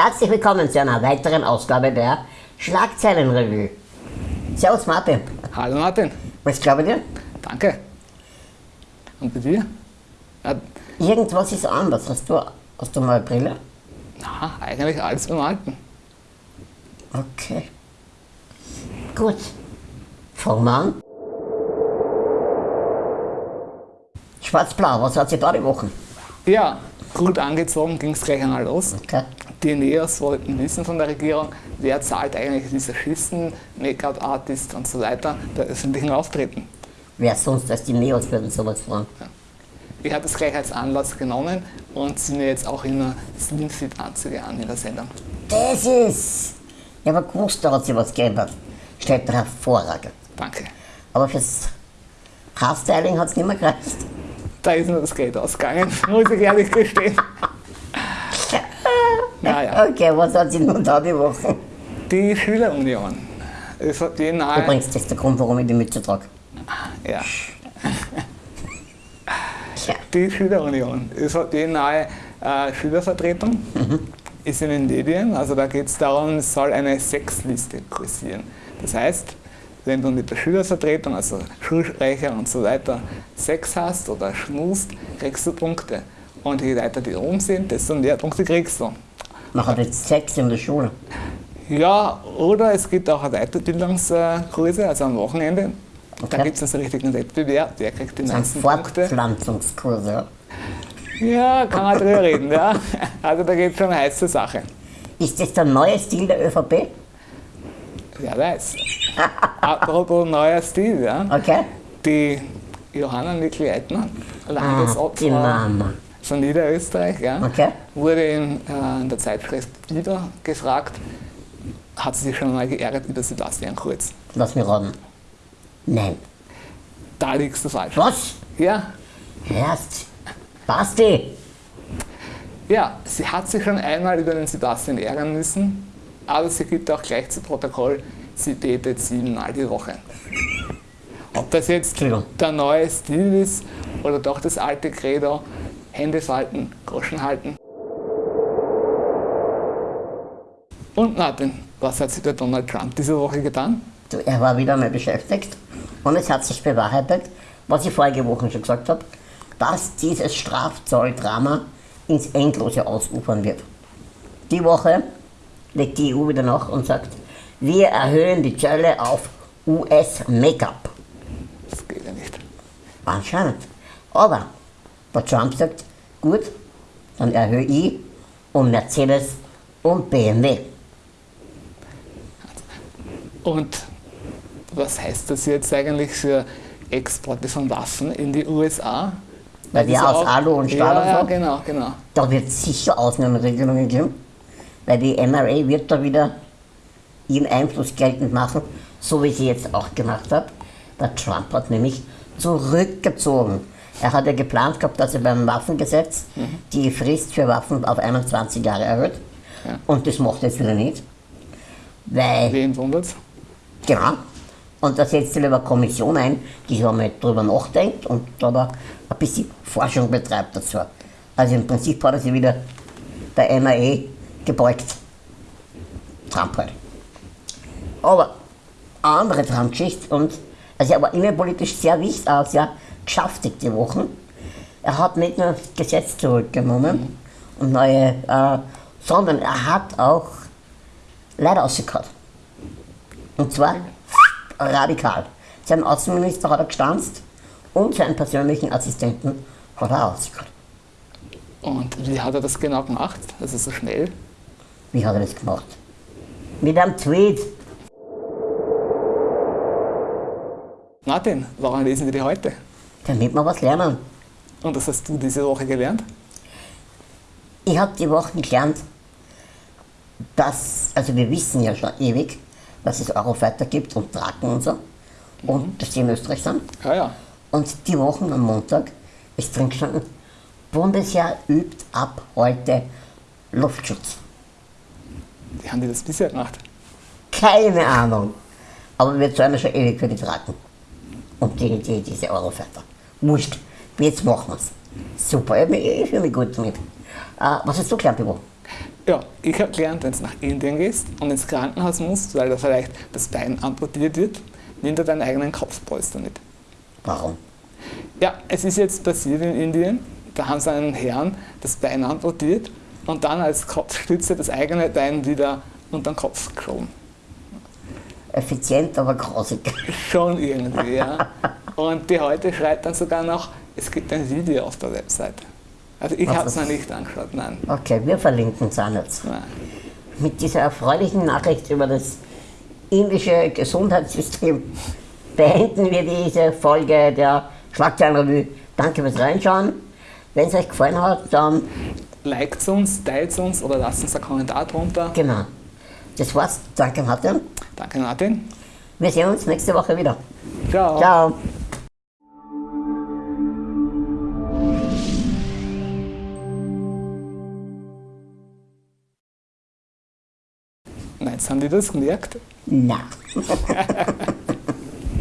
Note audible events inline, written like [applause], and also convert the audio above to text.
Herzlich willkommen zu einer weiteren Ausgabe der Schlagzeilenrevue. Servus Martin. Hallo Martin. Was glaube ich dir? Danke. Und bei dir? Ja, Irgendwas ist anders. Hast du, hast du mal eine Brille? na, eigentlich alles beim Alten. Okay. Gut. Fangen wir an. Schwarz-Blau, was hat sie da die Woche? Ja, gut angezogen ging es gleich einmal los. Okay. Die Neos wollten wissen von der Regierung, wer zahlt eigentlich diese Schisten, Make-up-Artist und so weiter bei öffentlichen Auftritten. Wer sonst als die Neos würden sowas fragen? Ich habe das gleich als Anlass genommen und ziehe mir jetzt auch immer Slimfit-Anzüge an in der Sendung. Das ist. Ich habe gewusst, da hat sich was geändert. Steht hervorragend. Danke. Aber fürs Haarstyling hat es nicht mehr gereicht. Da ist mir das Geld ausgegangen, muss ich ehrlich gestehen. Naja, Okay, was hat sie nun da die Woche? die Schülerunion. Es hat die nahe, Übrigens, das ist der Grund, warum ich die Mütze trage. ja, Ja. die Schülerunion. Es hat die nahe äh, Schülervertretung, ist in den Medien. Also da geht es darum, es soll eine Sexliste kursieren. Das heißt, wenn du mit der Schülervertretung, also Schulsprecher und so weiter, Sex hast oder schmust, kriegst du Punkte. Und je weiter die oben sind, desto mehr Punkte kriegst du. Man hat jetzt Sex in der Schule. Ja, oder es gibt auch Weiterbildungskurse, also am Wochenende. Da Okay. gibt es einen richtigen Wettbewerb, wer kriegt die Das meisten Punkte. Fortpflanzungskurse. ja. Kann man drüber reden, ja. Also da geht es schon eine heiße Sache. Ist das der neue Stil der ÖVP? Wer weiß. Apropos neuer Stil, ja. Okay. Die Johanna Nikli-Eitner, Ah, die Landesopfer Mama. Von Niederösterreich, ja, Okay. wurde in, äh, in der Zeitschrift wieder gefragt, hat sie sich schon mal geärgert über Sebastian Kurz. Lass mich raten. Nein. Da liegst du falsch. Was? Ja, Erst. Basti. Ja, sie hat sich schon einmal über den Sebastian ärgern müssen, aber sie gibt auch gleich zu Protokoll, sie betet siebenmal die Woche. Ob das jetzt der neue Stil ist oder doch das alte Credo, Hände falten, Groschen halten. Und Martin, was hat sich der Donald Trump diese Woche getan? Er war wieder mal beschäftigt und es hat sich bewahrheitet, was ich vorige Woche schon gesagt habe, dass dieses Strafzolldrama ins Endlose ausufern wird. Die Woche legt die EU wieder nach und sagt, wir erhöhen die Zölle auf US-Make-up. Das geht ja nicht. Anscheinend. Aber der Trump sagt, gut, dann erhöhe ich um Mercedes und BMW. Und was heißt das jetzt eigentlich für Exporte von Waffen in die USA? Weil die aus Alu und Stahl ja, und Ja, so? genau, genau. Da wird es sicher Ausnahmeregelungen geben, weil die NRA wird da wieder ihren Einfluss geltend machen, so wie sie jetzt auch gemacht hat. Der Trump hat nämlich zurückgezogen. Er hat ja geplant gehabt, dass er beim Waffengesetz die Frist für Waffen auf 21 Jahre erhöht. Ja. Und das macht er jetzt wieder nicht. Weil Wen wundert's? Genau. Und da setzt sich eine Kommission ein, die so mal drüber nachdenkt und da aber ein bisschen Forschung betreibt dazu. Also im Prinzip hat er sich wieder der NRA gebeugt. Trump halt. Aber eine andere Trump-Geschichte und also er war innenpolitisch sehr wichtig, auch sehr geschäftig die Wochen. Er hat nicht nur das Gesetz zurückgenommen und neue, äh, sondern er hat auch Leute rausgehauen. Und zwar radikal. Sein Außenminister hat er gestanzt und seinen persönlichen Assistenten hat er ausgehauen. Und wie hat er das genau gemacht? Also so schnell? Wie hat er das gemacht? Mit einem Tweet. Martin, warum lesen wir die heute? Damit wir was lernen. Und das hast du diese Woche gelernt? Ich habe die Woche gelernt, dass, also wir wissen ja schon ewig, dass es Eurofighter gibt und Draken und so. Und dass die in Österreich sind. Ja, ja. Und die Woche am Montag ist drin gestanden, Bundesheer übt ab heute Luftschutz. Wie haben die das bisher gemacht? Keine Ahnung. Aber wir zahlen ja schon ewig für die Drachen. Und die, die, diese Eurofighter. Wurscht. Jetzt machen wir's. Super, ich, fühle mich gut damit. Äh, was hast du gelernt, Ivo? Ja, ich habe gelernt, wenn du nach Indien gehst und ins Krankenhaus musst, weil da vielleicht das Bein amputiert wird, nimm dir deinen eigenen Kopfpolster mit. Warum? Ja, es ist jetzt passiert in Indien, da haben sie einen Herrn das Bein amputiert und dann als Kopfstütze das eigene Bein wieder unter den Kopf geschoben. Effizient, aber grausig. Schon irgendwie, ja. [laughs] Und die heute schreibt dann sogar noch, es gibt ein Video auf der Webseite. Also ich habe es noch nicht angeschaut, nein. Okay, wir verlinken es auch nicht. nein. Mit dieser erfreulichen Nachricht über das indische Gesundheitssystem beenden wir diese Folge der Schlagzeilenrevue. Danke fürs Reinschauen. Wenn es euch gefallen hat, dann Liked uns, teilt uns oder lasst uns einen Kommentar drunter. genau. Das war's. Danke, Martin. Danke Martin. Wir sehen uns nächste Woche wieder. Ciao. Ciao. Jetzt haben die das gemerkt. Na. [laughs]